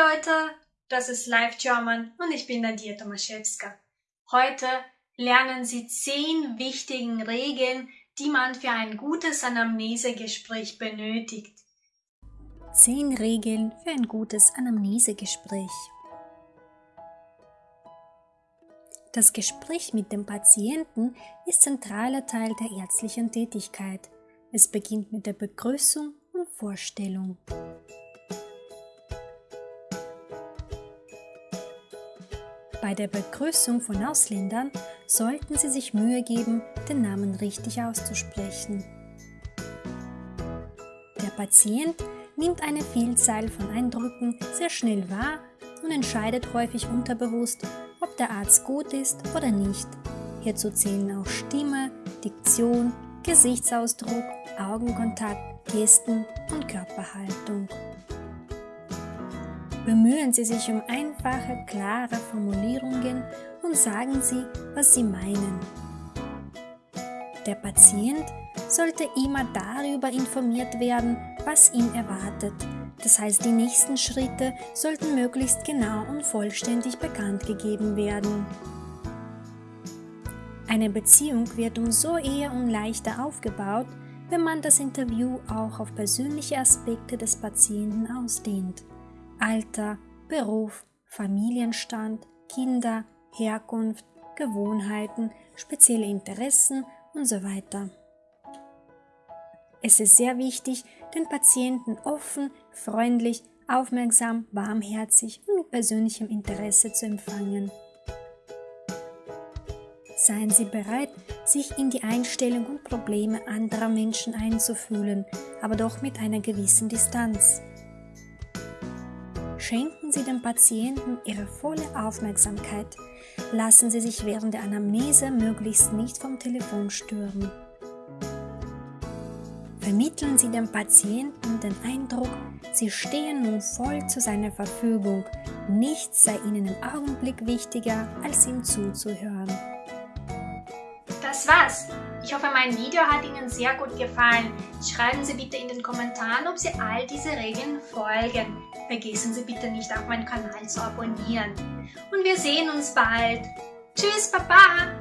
Leute, das ist Live German und ich bin Nadia Tomaszewska. Heute lernen Sie zehn wichtigen Regeln, die man für ein gutes Anamnesegespräch benötigt. Zehn Regeln für ein gutes Anamnesegespräch. Das Gespräch mit dem Patienten ist zentraler Teil der ärztlichen Tätigkeit. Es beginnt mit der Begrüßung und Vorstellung. Bei der Begrüßung von Ausländern sollten Sie sich Mühe geben, den Namen richtig auszusprechen. Der Patient nimmt eine Vielzahl von Eindrücken sehr schnell wahr und entscheidet häufig unterbewusst, ob der Arzt gut ist oder nicht. Hierzu zählen auch Stimme, Diktion, Gesichtsausdruck, Augenkontakt, Gesten und Körperhaltung. Bemühen Sie sich um einfache, klare Formulierungen und sagen Sie, was Sie meinen. Der Patient sollte immer darüber informiert werden, was ihn erwartet. Das heißt, die nächsten Schritte sollten möglichst genau und vollständig bekannt gegeben werden. Eine Beziehung wird umso eher und leichter aufgebaut, wenn man das Interview auch auf persönliche Aspekte des Patienten ausdehnt. Alter, Beruf, Familienstand, Kinder, Herkunft, Gewohnheiten, spezielle Interessen und so weiter. Es ist sehr wichtig, den Patienten offen, freundlich, aufmerksam, warmherzig und mit persönlichem Interesse zu empfangen. Seien Sie bereit, sich in die Einstellung und Probleme anderer Menschen einzufühlen, aber doch mit einer gewissen Distanz. Schenken Sie dem Patienten Ihre volle Aufmerksamkeit. Lassen Sie sich während der Anamnese möglichst nicht vom Telefon stören. Vermitteln Sie dem Patienten den Eindruck, Sie stehen nun voll zu seiner Verfügung. Nichts sei Ihnen im Augenblick wichtiger, als ihm zuzuhören. Das war's. Ich hoffe, mein Video hat Ihnen sehr gut gefallen. Schreiben Sie bitte in den Kommentaren, ob Sie all diese Regeln folgen. Vergessen Sie bitte nicht, auch meinen Kanal zu abonnieren. Und wir sehen uns bald. Tschüss, Papa!